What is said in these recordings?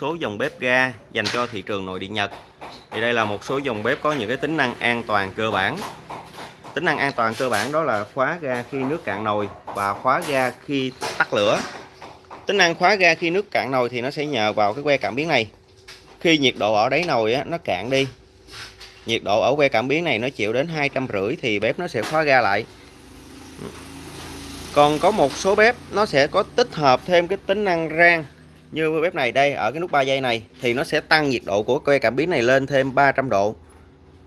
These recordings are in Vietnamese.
số dòng bếp ga dành cho thị trường nội địa Nhật. Thì đây là một số dòng bếp có những cái tính năng an toàn cơ bản. Tính năng an toàn cơ bản đó là khóa ga khi nước cạn nồi và khóa ga khi tắt lửa. Tính năng khóa ga khi nước cạn nồi thì nó sẽ nhờ vào cái que cảm biến này. Khi nhiệt độ ở đáy nồi á, nó cạn đi. Nhiệt độ ở que cảm biến này nó chịu đến hai trăm rưỡi thì bếp nó sẽ khóa ga lại. Còn có một số bếp nó sẽ có tích hợp thêm cái tính năng rang như bếp này đây ở cái nút 3 giây này thì nó sẽ tăng nhiệt độ của que cảm biến này lên thêm 300 độ.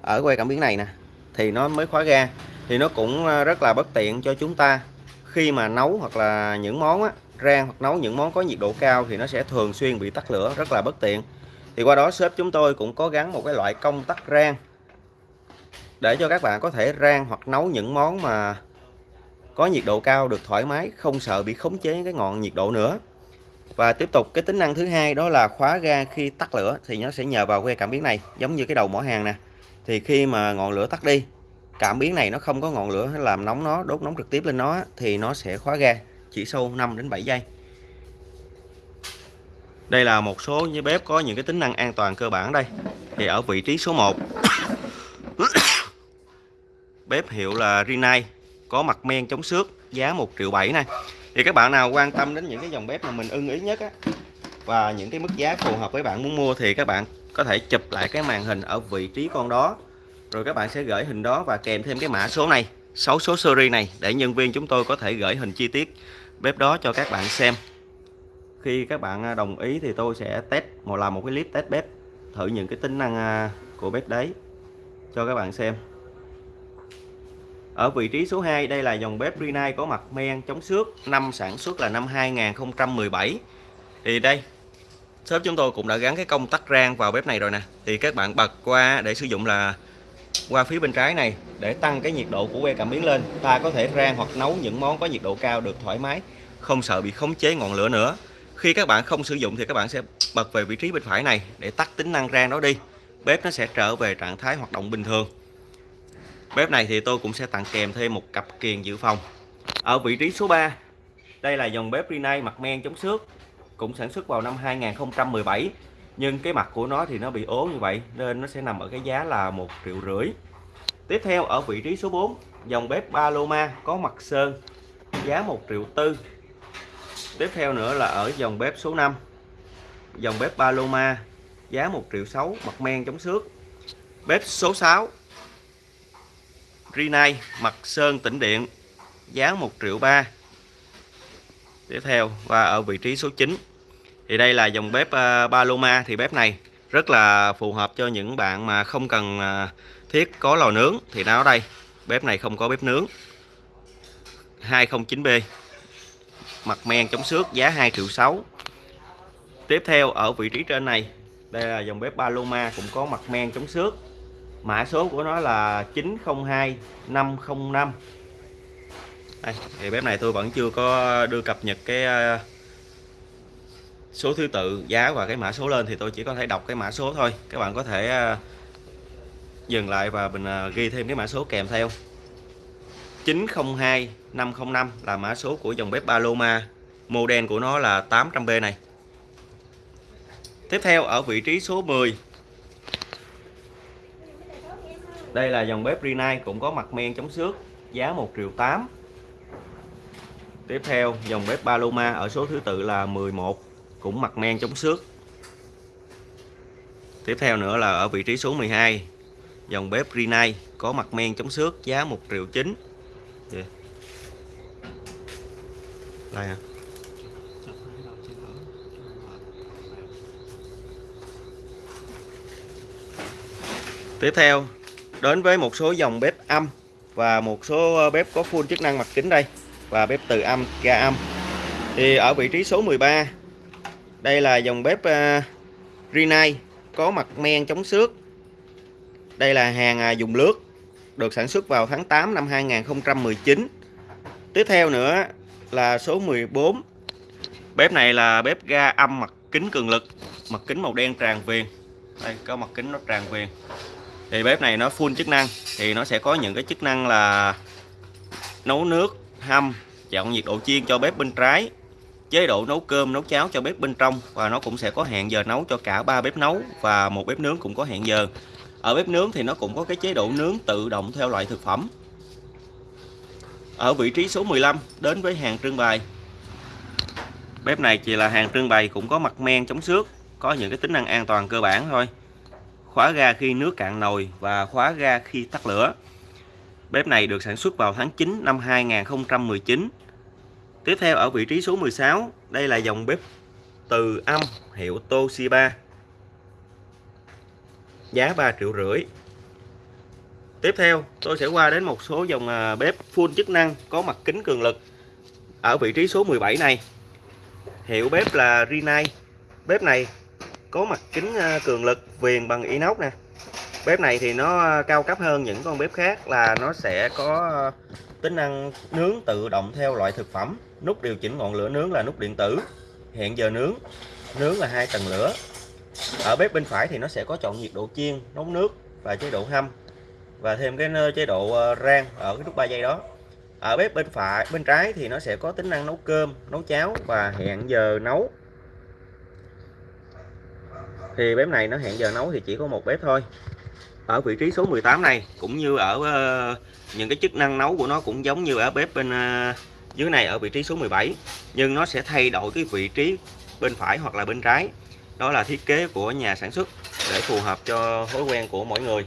Ở que cảm biến này nè thì nó mới khóa ga thì nó cũng ờ, rất là bất tiện cho chúng ta. Khi mà nấu hoặc là những món á, rang hoặc nấu những món có nhiệt độ cao thì nó sẽ thường xuyên bị tắt lửa rất là bất tiện. Thì qua đó shop chúng tôi cũng có gắn một cái loại công tắc rang để cho các bạn có thể rang hoặc nấu những món mà có nhiệt độ cao được thoải mái không sợ bị khống chế cái ngọn nhiệt độ nữa và tiếp tục, cái tính năng thứ hai đó là khóa ga khi tắt lửa thì nó sẽ nhờ vào que cảm biến này, giống như cái đầu mỏ hàng nè. Thì khi mà ngọn lửa tắt đi, cảm biến này nó không có ngọn lửa làm nóng nó, đốt nóng trực tiếp lên nó thì nó sẽ khóa ga chỉ sâu 5 đến 7 giây. Đây là một số như bếp có những cái tính năng an toàn cơ bản đây. Thì ở vị trí số 1 bếp hiệu là Rinnai, có mặt men chống xước giá 1 triệu 7 này thì các bạn nào quan tâm đến những cái dòng bếp mà mình ưng ý nhất á, và những cái mức giá phù hợp với bạn muốn mua thì các bạn có thể chụp lại cái màn hình ở vị trí con đó. Rồi các bạn sẽ gửi hình đó và kèm thêm cái mã số này 6 số series này, để nhân viên chúng tôi có thể gửi hình chi tiết bếp đó cho các bạn xem. Khi các bạn à, đồng ý thì tôi sẽ test một làm một cái clip test bếp, thử những cái tính năng à, của bếp đấy cho các bạn xem ở vị trí số 2 đây là dòng bếp Rinnai có mặt men chống xước. Năm sản xuất là năm 2017 thì đây, shop chúng tôi cũng đã gắn cái công tắc rang vào bếp này rồi nè. Thì các bạn bật qua để sử dụng là qua phía bên trái này để tăng cái nhiệt độ của que cảm biến lên. Ta có thể rang hoặc nấu những món có nhiệt độ cao được thoải mái, không sợ bị khống chế ngọn lửa nữa. Khi các bạn không sử dụng thì các bạn sẽ bật về vị trí bên phải này để tắt tính năng rang đó đi. Bếp nó sẽ trở về trạng thái hoạt động bình thường. Bếp này thì tôi cũng sẽ tặng kèm thêm một cặp kiềng dự phòng. Ở vị trí số 3, đây là dòng bếp Rinnai mặt men chống xước, cũng sản xuất vào năm 2017. Nhưng cái mặt của nó thì nó bị ố như vậy nên nó sẽ nằm ở cái giá là một triệu rưỡi. Tiếp theo ở vị trí số 4, dòng bếp Paloma có mặt sơn, giá 1 triệu tư. Tiếp theo nữa là ở dòng bếp số 5, dòng bếp Paloma giá 1 triệu 6 mặt men chống xước. Bếp số 6 Rinai mặt sơn tĩnh điện giá 1 triệu 3 tiếp theo và ở vị trí số 9 thì đây là dòng bếp à, uh, Paloma thì bếp này rất là phù hợp cho những bạn mà không cần uh, thiết có lò nướng. Thì nó ở đây bếp này không có bếp nướng. 209B mặt men chống xước giá 2 triệu 6 tiếp theo ở vị trí trên này đây là dòng bếp Paloma cũng có mặt men chống xước mã số của nó là 902 505 đây, thì bếp này tôi vẫn chưa có đưa cập nhật cái ờ, số thứ tự giá và cái mã số lên thì tôi chỉ có thể đọc cái mã số thôi. Các bạn có thể ờ, dừng lại và mình ờ, ghi thêm cái mã số kèm theo. 902 505 là mã số của dòng bếp Paloma. Model của nó là 800B này. Tiếp theo ở vị trí số 10 đây là dòng bếp Rinnai cũng có mặt men chống xước, giá 1 triệu 8 tiếp theo, dòng bếp Paloma ở số thứ tự là 11 cũng mặt men chống xước tiếp theo nữa là ở vị trí số 12 dòng bếp Rinnai có mặt men chống xước, giá 1 triệu 9 yeah. đây à. tiếp theo đến với một số dòng bếp âm và một số ờ, bếp có full chức năng mặt kính đây và bếp từ âm ga âm. Thì ở vị trí số 13 đây là dòng bếp uh, Rinnai có mặt men chống xước. Đây là hàng à, dùng lướt được sản xuất vào tháng 8 năm 2019 tiếp theo nữa là số 14 bếp này là bếp ga âm mặt kính cường lực mặt kính màu đen tràn viền. Đây có mặt kính nó tràn viền thì bếp này nó full chức năng. Thì nó sẽ có những cái chức năng là nấu nước, hâm, chọn nhiệt độ chiên cho bếp bên trái, chế độ nấu cơm, nấu cháo cho bếp bên trong, và nó cũng sẽ có hẹn giờ nấu cho cả ba bếp nấu và một bếp nướng cũng có hẹn giờ. Ở bếp nướng thì nó cũng có cái chế độ nướng tự động theo loại thực phẩm. Ở vị trí số 15 đến với hàng trưng bày. Bếp này chỉ là hàng trưng bày cũng có mặt men, chống xước, có những cái tính năng an toàn cơ bản thôi khóa ga khi nước cạn nồi và khóa ga khi tắt lửa. Bếp này được sản xuất vào tháng 9 năm 2019 tiếp theo ở vị trí số 16 đây là dòng bếp từ âm hiệu Toshiba. Giá 3 triệu rưỡi. Tiếp theo, tôi sẽ qua đến một số dòng à, bếp full chức năng có mặt kính cường lực ở vị trí số 17 này. Hiệu bếp là Rinnai bếp này có mặt kính à, cường lực, viền bằng inox nè. Bếp này thì nó à, cao cấp hơn những con bếp khác là nó sẽ có à, tính năng nướng tự động theo loại thực phẩm. Nút điều chỉnh ngọn lửa nướng là nút điện tử, hẹn giờ nướng nướng là hai tầng lửa. Ở bếp bên phải thì nó sẽ có chọn nhiệt độ chiên, nấu nước và chế độ hâm và thêm cái chế độ rang ở cái nút 3 giây đó. Ở bếp bên phải, bên trái thì nó sẽ có tính năng nấu cơm, nấu cháo và hẹn giờ nấu thì bếp này nó hẹn giờ nấu thì chỉ có một bếp thôi. Ở vị trí số 18 này cũng như ở uh, những cái chức năng nấu của nó cũng giống như ở bếp bên uh, dưới này ở vị trí số 17 nhưng nó sẽ thay đổi cái vị trí bên phải hoặc là bên trái. Đó là thiết kế của nhà sản xuất để phù hợp cho thói quen của mỗi người.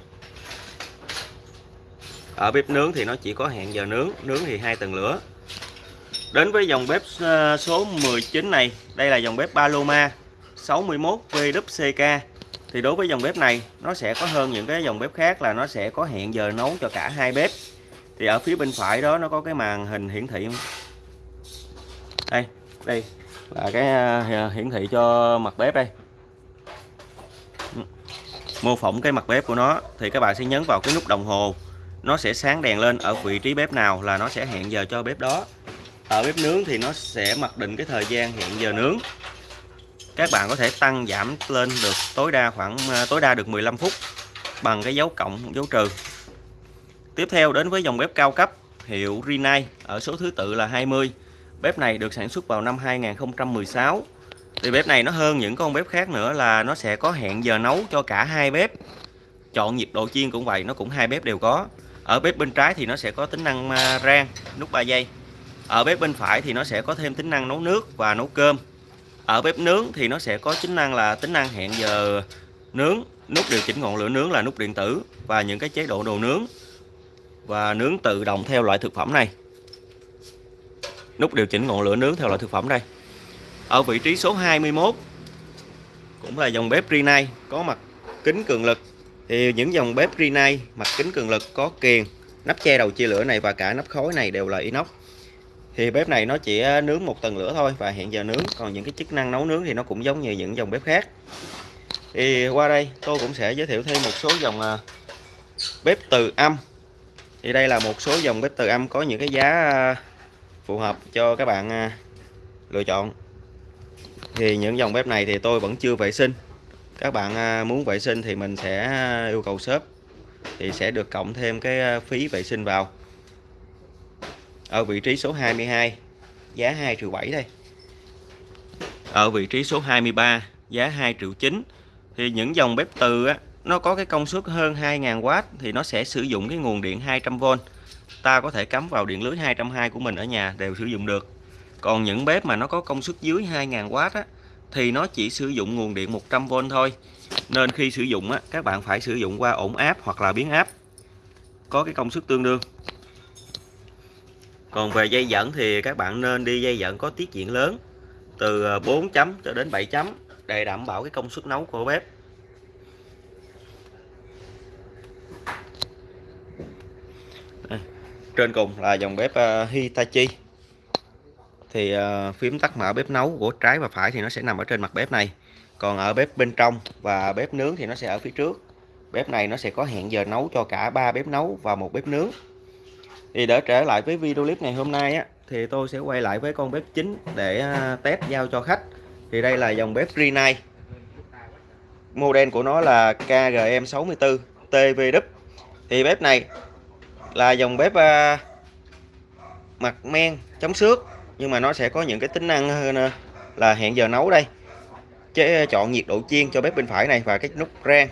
Ở bếp nướng thì nó chỉ có hẹn giờ nướng nướng thì hai tầng lửa. Đến với dòng bếp ờ, số 19 này đây là dòng bếp Paloma. 61 VWCK thì đối với dòng bếp này, nó sẽ có hơn những cái dòng bếp khác là nó sẽ có hẹn giờ nấu cho cả hai bếp. Thì ở phía bên phải đó, nó có cái màn hình hiển thị đây đây là cái à, hiển thị cho mặt bếp đây. Mô phỏng cái mặt bếp của nó, thì các bạn sẽ nhấn vào cái nút đồng hồ. Nó sẽ sáng đèn lên ở vị trí bếp nào là nó sẽ hẹn giờ cho bếp đó. Ở bếp nướng thì nó sẽ mặc định cái thời gian hẹn giờ nướng các bạn có thể tăng giảm lên được tối đa khoảng à, tối đa được 15 phút bằng cái dấu cộng, dấu trừ. Tiếp theo đến với dòng bếp cao cấp, hiệu Rinnai ở số thứ tự là 20 bếp này được sản xuất vào năm 2016 thì bếp này nó hơn những con bếp khác nữa là nó sẽ có hẹn giờ nấu cho cả hai bếp. Chọn nhiệt độ chiên cũng vậy, nó cũng hai bếp đều có. Ở bếp bên trái thì nó sẽ có tính năng à, rang, nút 3 giây ở bếp bên phải thì nó sẽ có thêm tính năng nấu nước và nấu cơm ở bếp nướng thì nó sẽ có tính năng là, tính năng hẹn giờ nướng, nút điều chỉnh ngọn lửa nướng là nút điện tử và những cái chế độ đồ nướng. Và nướng tự động theo loại thực phẩm này. Nút điều chỉnh ngọn lửa nướng theo loại thực phẩm đây. Ở vị trí số 21 cũng là dòng bếp Rinnai có mặt kính cường lực. Thì những dòng bếp Rinnai mặt kính cường lực có kiềng nắp che đầu chia lửa này và cả nắp khối này đều là inox thì bếp này nó chỉ ờ, nướng một tầng lửa thôi và hẹn giờ nướng. Còn những cái chức năng nấu nướng thì nó cũng giống như những dòng bếp khác. Thì qua đây tôi cũng sẽ giới thiệu thêm một số dòng ờ, bếp từ âm. Thì đây là một số dòng bếp từ âm có những cái giá ờ, phù hợp cho các bạn lựa chọn. Thì những dòng bếp này thì tôi vẫn chưa vệ sinh. Các bạn muốn vệ sinh thì mình sẽ yêu cầu shop thì sẽ được cộng thêm cái phí vệ sinh vào ở vị trí số 22 giá 2 triệu 7 đây. Ở vị trí số 23 giá 2 triệu 9 thì những dòng bếp từ á, nó có cái công suất hơn 2.000W thì nó sẽ sử dụng cái nguồn điện 200V ta có thể cắm vào điện lưới 220 của mình ở nhà đều sử dụng được. Còn những bếp mà nó có công suất dưới 2.000W á, thì nó chỉ sử dụng nguồn điện 100V thôi. Nên khi sử dụng á, các bạn phải sử dụng qua ổn áp hoặc là biến áp. Có cái công suất tương đương còn về dây dẫn thì các bạn nên đi dây dẫn có tiết diện lớn, từ ờ, 4 chấm cho đến 7 chấm, để đảm bảo cái công suất nấu của bếp. Trên cùng là dòng bếp ờ, Hitachi. Thì ờ, phím tắt mở bếp nấu của trái và phải thì nó sẽ nằm ở trên mặt bếp này. Còn ở bếp bên trong và bếp nướng thì nó sẽ ở phía trước. Bếp này nó sẽ có hẹn giờ nấu cho cả ba bếp nấu và một bếp nướng thì để trở lại với video clip ngày hôm nay á thì tôi sẽ quay lại với con bếp chính để à, test giao cho khách. Thì đây là dòng bếp Rinnai model của nó là KGM64 TVW thì bếp này là dòng bếp uh, mặt men chống xước. Nhưng mà nó sẽ có những cái tính năng hơn à, là hẹn giờ nấu đây. Chế chọn nhiệt độ chiên cho bếp bên phải này và cái nút rang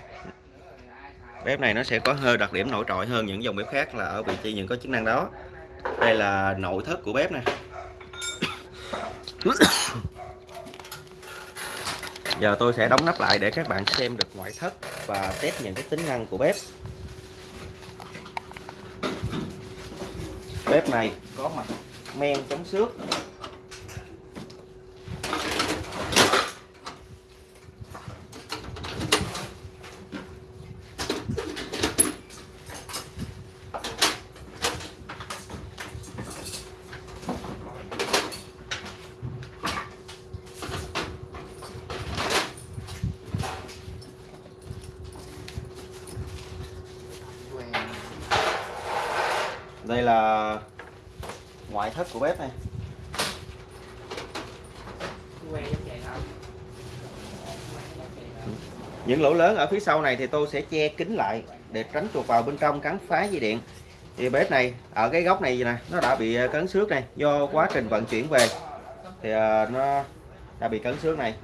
bếp này nó sẽ có hơi đặc điểm nổi trội hơn những dòng bếp khác là ở vị trí những có chức năng đó. Đây là nội thất của bếp này. Giờ tôi sẽ đóng nắp lại để các bạn xem được ngoại thất và test những cái tính năng của bếp. Bếp này có mặt men chống xước đây là ngoại thất của bếp này những lỗ lớn ở phía sau này thì tôi sẽ che kín lại để tránh chuột vào bên trong cắn phá dây điện. Thì bếp này, ở cái góc này nè, nó đã bị ờ, cấn xước này do quá trình vận chuyển về. Thì ờ, nó đã bị cấn xước này.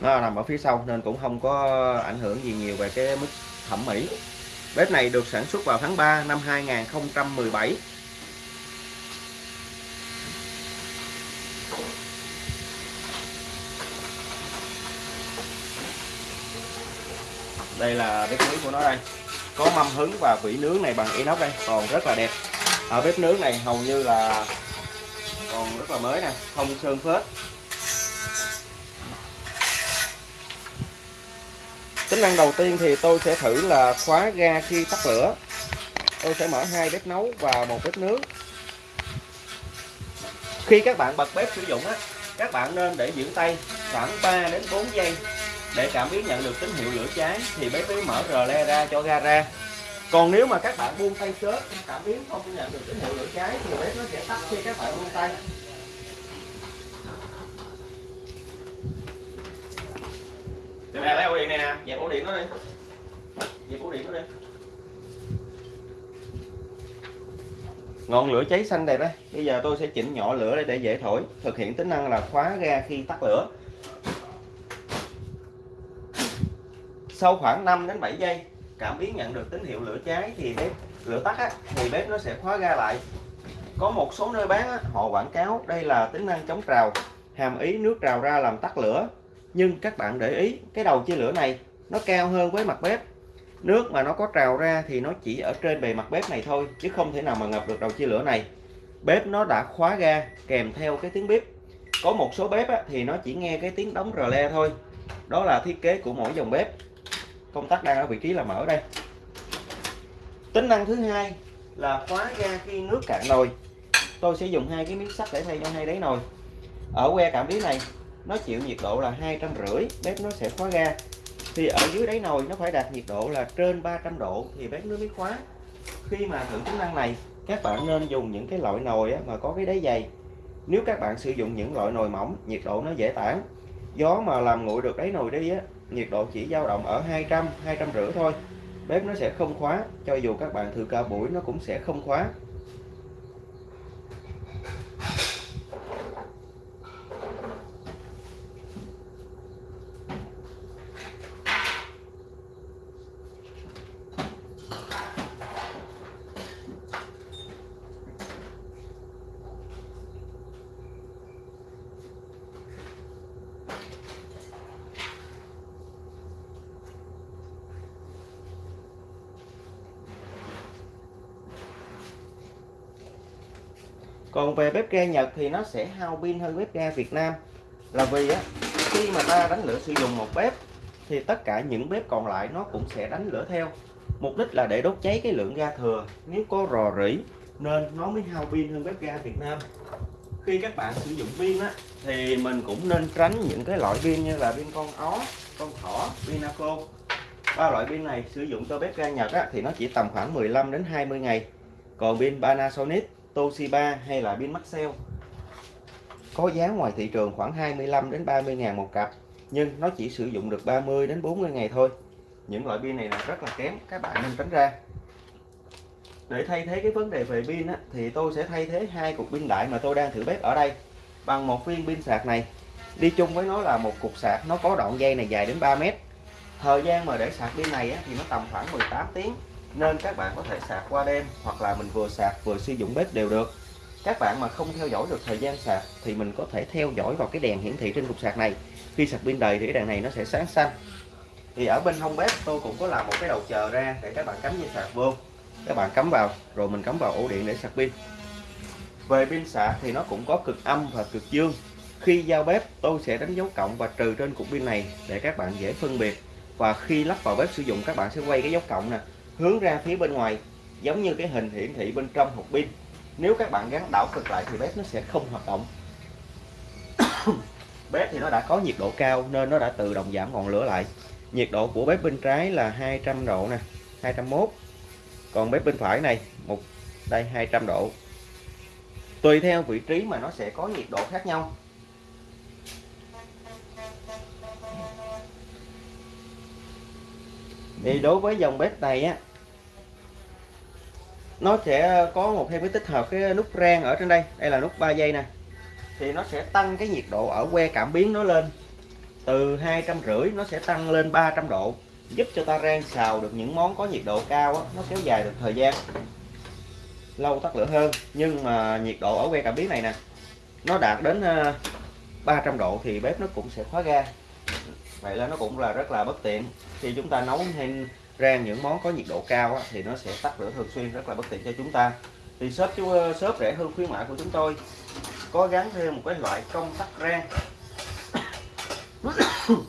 Nó nằm ở phía sau nên cũng không có ảnh hưởng gì nhiều về cái mức thẩm mỹ. Bếp này được sản xuất vào tháng 3 năm 2017. Đây là bếp nướng của nó đây. Có mâm hứng và vỉ nướng này bằng inox đây, còn rất là đẹp. Ở bếp nướng này hầu như là còn rất là mới nè, không sơn phết. tính năng đầu tiên thì tôi sẽ thử là khóa ga khi tắt lửa tôi sẽ mở hai bếp nấu và một bếp nướng khi các bạn bật bếp sử dụng á các bạn nên để giữ tay khoảng 3 đến 4 giây để cảm biến nhận được tín hiệu lửa cháy thì bếp mới mở rờ le ra cho ga ra còn nếu mà các bạn buông tay sớm cảm biến không nhận được tín hiệu lửa cháy thì bếp nó sẽ tắt khi các bạn buông tay Để mẹ lấy ổ điện này nè, dẹp ổ điện nó đi. Dẹp ổ điện nó đi. Ngọn lửa cháy xanh đẹp đấy. Bây giờ tôi sẽ chỉnh nhỏ lửa để dễ thổi, thực hiện tính năng là khóa ga khi tắt lửa. Sau khoảng 5 đến 7 giây, cảm biến nhận được tín hiệu lửa cháy thì bếp lửa tắt á, thì bếp nó sẽ khóa ga lại. Có một số nơi bán á, họ quảng cáo đây là tính năng chống trào, hàm ý nước trào ra làm tắt lửa. Nhưng các bạn để ý cái đầu chia lửa này nó cao hơn với mặt bếp. Nước mà nó có trào ra thì nó chỉ ở trên bề mặt bếp này thôi chứ không thể nào mà ngập được đầu chia lửa này. Bếp nó đã khóa ga kèm theo cái tiếng bếp. Có một số bếp á, thì nó chỉ nghe cái tiếng đóng rờ le thôi. Đó là thiết kế của mỗi dòng bếp công tắc đang ở vị trí là mở đây. Tính năng thứ hai là khóa ga khi nước cạn nồi. Tôi sẽ dùng hai cái miếng sắt để thay cho hai đáy nồi. Ở que cảm biến này, nó chịu nhiệt độ là hai trăm rưỡi, bếp nó sẽ khóa ga. Thì ở dưới đáy nồi, nó phải đạt nhiệt độ là trên 300 độ thì bếp nó mới khóa. Khi mà thử tính năng này, các bạn nên dùng những cái loại nồi mà có cái đáy dày. Nếu các bạn sử dụng những loại nồi mỏng, nhiệt độ nó dễ tản. Gió mà làm nguội được đáy nồi đi á nhiệt độ chỉ dao động ở 200 200 rưỡi thôi. Bếp nó sẽ không khóa, cho dù các bạn thử cả buổi nó cũng sẽ không khóa. Còn về bếp ga Nhật thì nó sẽ hao pin hơn bếp ga Việt Nam. Là vì á khi mà ta đánh lửa sử dụng một bếp thì tất cả những bếp còn lại nó cũng sẽ đánh lửa theo. Mục đích là để đốt cháy cái lượng ga thừa. Nếu có rò rỉ nên nó mới hao pin hơn bếp ga Việt Nam. Khi các bạn sử dụng pin á thì mình cũng nên tránh những cái loại pin như là pin con ó con thỏ pinaco ba loại pin này sử dụng cho bếp ga Nhật á, thì nó chỉ tầm khoảng 15 đến 20 ngày. Còn pin Panasonic Toshiba hay là pin Maxell có giá ngoài thị trường khoảng 25 đến 30 ngàn một cặp nhưng nó chỉ sử dụng được 30 đến 40 ngày thôi. Những loại pin này là rất là kém các bạn nên tránh ra. Để thay thế cái vấn đề về pin á, thì tôi sẽ thay thế hai cục pin đại mà tôi đang thử bếp ở đây bằng một viên pin sạc này. Đi chung với nó là một cục sạc nó có đoạn dây này dài đến 3 mét. Thời gian mà để sạc pin này á, thì nó tầm khoảng 18 tiếng nên các bạn có thể sạc qua đêm hoặc là mình vừa sạc vừa sử dụng bếp đều được. Các bạn mà không theo dõi được thời gian sạc thì mình có thể theo dõi vào cái đèn hiển thị trên cục sạc này. Khi sạc pin đầy thì cái đèn này nó sẽ sáng xanh. Thì ở bên hông bếp tôi cũng có làm một cái đầu chờ ra để các bạn cắm dây sạc vô. Các bạn cắm vào, rồi mình cắm vào ổ điện để sạc pin. Về pin sạc thì nó cũng có cực âm và cực dương. Khi giao bếp, tôi sẽ đánh dấu cộng và trừ trên cục pin này để các bạn dễ phân biệt. Và khi lắp vào bếp sử dụng, các bạn sẽ quay cái dấu cộng nè hướng ra phía bên ngoài, giống như cái hình hiển thị bên trong hộp pin. Nếu các bạn gắn đảo cực lại thì bếp nó sẽ không hoạt động. Bếp thì nó đã có nhiệt độ cao nên nó đã tự động giảm ngọn lửa lại. Nhiệt độ của bếp bên trái là 200 độ nè 201 còn bếp bên phải này, một, đây 200 độ. Tùy theo vị trí mà nó sẽ có nhiệt độ khác nhau. Thì đối với dòng bếp này á nó sẽ có một thêm cái tích hợp cái nút rang ở trên đây. Đây là nút 3 giây nè. Thì nó sẽ tăng cái nhiệt độ ở que cảm biến nó lên. Từ hai trăm rưỡi nó sẽ tăng lên 300 độ giúp cho ta rang xào được những món có nhiệt độ cao á, nó kéo dài được thời gian lâu tắt lửa hơn. Nhưng mà nhiệt độ ở que cảm biến này nè nó đạt đến ờ, 300 độ thì bếp nó cũng sẽ khóa ga vậy là nó cũng là rất là bất tiện. Khi chúng ta nấu hay rang những món có nhiệt độ cao á, thì nó sẽ tắt lửa thường xuyên rất là bất tiện cho chúng ta. Thì shop chú ờ, shop rẻ hơn khuyến mại của chúng tôi. Có gắn thêm một cái loại công tắc rang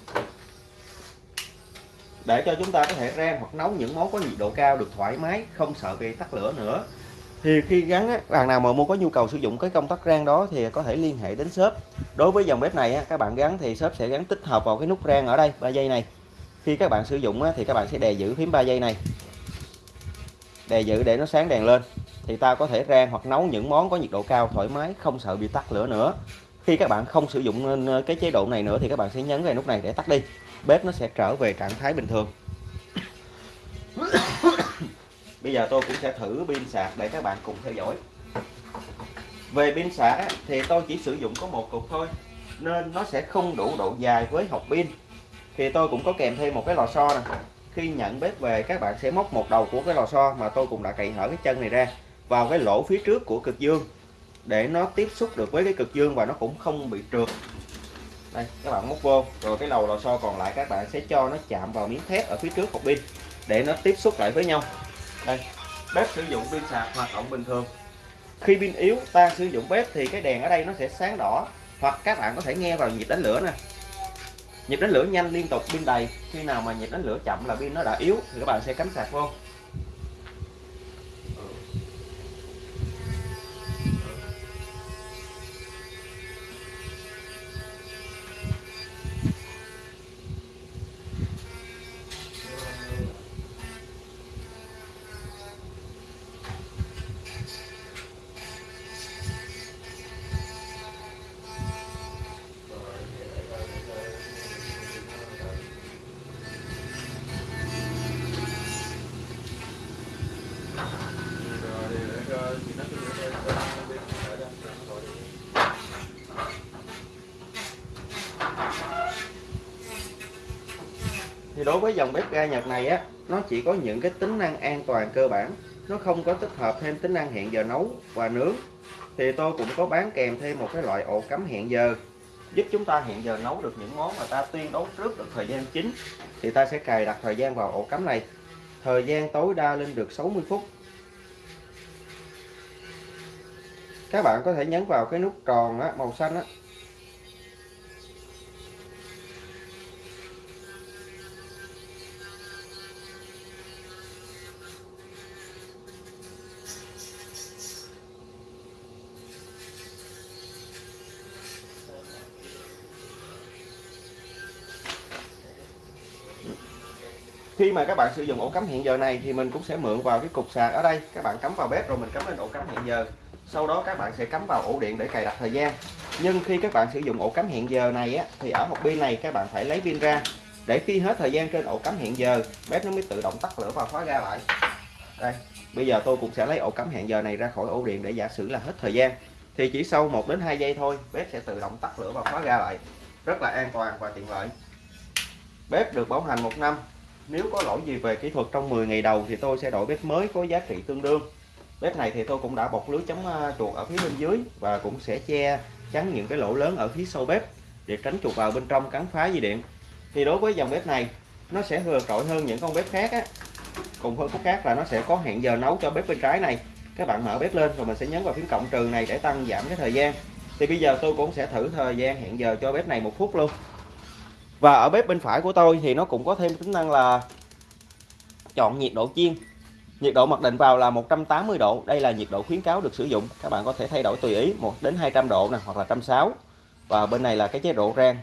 để cho chúng ta có thể rang hoặc nấu những món có nhiệt độ cao được thoải mái không sợ bị tắt lửa nữa thì khi gắn á, bạn nào mà mua có nhu cầu sử dụng cái công tắc rang đó thì có thể liên hệ đến shop. Đối với dòng bếp này á, các bạn gắn thì shop sẽ gắn tích hợp vào cái nút rang ở đây 3 giây này. Khi các bạn sử dụng á, thì các bạn sẽ đè giữ phím 3 giây này. Đè giữ để nó sáng đèn lên. Thì ta có thể rang hoặc nấu những món có nhiệt độ cao thoải mái không sợ bị tắt lửa nữa. Khi các bạn không sử dụng ờ, cái chế độ này nữa thì các bạn sẽ nhấn vào nút này để tắt đi. Bếp nó sẽ trở về trạng thái bình thường bây giờ tôi cũng sẽ thử pin sạc để các bạn cùng theo dõi. Về pin sạc thì tôi chỉ sử dụng có một cục thôi, nên nó sẽ không đủ độ dài với hộp pin. Thì tôi cũng có kèm thêm một cái lò xo nè. Khi nhận bếp về, các bạn sẽ móc một đầu của cái lò xo mà tôi cũng đã cậy hở cái chân này ra vào cái lỗ phía trước của cực dương để nó tiếp xúc được với cái cực dương và nó cũng không bị trượt. Đây, các bạn móc vô, rồi cái đầu lò xo còn lại các bạn sẽ cho nó chạm vào miếng thép ở phía trước hộp pin để nó tiếp xúc lại với nhau đây, bếp sử dụng pin sạc hoạt động bình thường. Khi pin yếu, ta sử dụng bếp thì cái đèn ở đây nó sẽ sáng đỏ, hoặc các bạn có thể nghe vào nhịp đánh lửa nè. Nhịp đánh lửa nhanh liên tục, pin đầy. Khi nào mà nhịp đánh lửa chậm là pin nó đã yếu thì các bạn sẽ cắm sạc vô. Đối với dòng bếp ga Nhật này á nó chỉ có những cái tính năng an toàn cơ bản. Nó không có tích hợp thêm tính năng hẹn giờ nấu và nướng. Thì tôi cũng có bán kèm thêm một cái loại ổ cắm hẹn giờ giúp chúng ta hẹn giờ nấu được những món mà ta tuyên đấu trước được thời gian chính. Thì ta sẽ cài đặt thời gian vào ổ cắm này. Thời gian tối đa lên được 60 phút. Các bạn có thể nhấn vào cái nút tròn á, màu xanh á, khi mà các bạn sử dụng ổ cắm hẹn giờ này thì mình cũng sẽ mượn vào cái cục sạc ở đây. Các bạn cắm vào bếp rồi mình cắm lên ổ cắm hẹn giờ. Sau đó các bạn sẽ cắm vào ổ điện để cài đặt thời gian. Nhưng khi các bạn sử dụng ổ cắm hẹn giờ này á, thì ở hộp pin này các bạn phải lấy pin ra. Để khi hết thời gian trên ổ cắm hẹn giờ, bếp nó mới tự động tắt lửa và khóa ga lại. Đây, bây giờ tôi cũng sẽ lấy ổ cắm hẹn giờ này ra khỏi ổ điện để giả sử là hết thời gian. Thì chỉ sau 1 đến 2 giây thôi, bếp sẽ tự động tắt lửa và khóa ra lại. Rất là an toàn và tiện lợi. Bếp được bảo hành một năm nếu có lỗi gì về kỹ thuật trong 10 ngày đầu thì tôi sẽ đổi bếp mới có giá trị tương đương. Bếp này thì tôi cũng đã bọc lưới chống à, chuột ở phía bên dưới và cũng sẽ che chắn những cái lỗ lớn ở phía sau bếp để tránh chuột vào bên trong cắn phá dây điện. Thì đối với dòng bếp này, nó sẽ vừa trội hơn những con bếp khác á. Cùng hơn phút khác là nó sẽ có hẹn giờ nấu cho bếp bên trái này. Các bạn mở bếp lên rồi mình sẽ nhấn vào phím cộng trừ này để tăng giảm cái thời gian. Thì bây giờ tôi cũng sẽ thử thời gian hẹn giờ cho bếp này một phút luôn và ở bếp bên phải của tôi thì nó cũng có thêm tính năng là chọn nhiệt độ chiên. Nhiệt độ mặc định vào là 180 độ. Đây là nhiệt độ khuyến cáo được sử dụng. Các bạn có thể thay đổi tùy ý 1 đến 200 độ này hoặc là 160 và bên này là cái chế độ rang.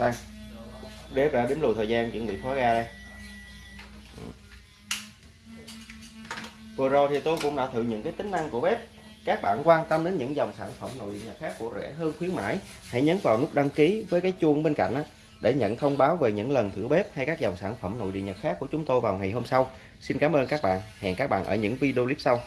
Đây. Bếp đã đếm lùi thời gian chuẩn bị khóa ga đây. Vừa rồi thì tôi cũng đã thử những cái tính năng của bếp các bạn quan tâm đến những dòng sản phẩm nội địa nhật khác của rẻ hơn khuyến mãi hãy nhấn vào nút đăng ký với cái chuông bên cạnh đó, để nhận thông báo về những lần thử bếp hay các dòng sản phẩm nội địa nhật khác của chúng tôi vào ngày hôm sau. Xin cảm ơn các bạn. Hẹn các bạn ở những video clip sau.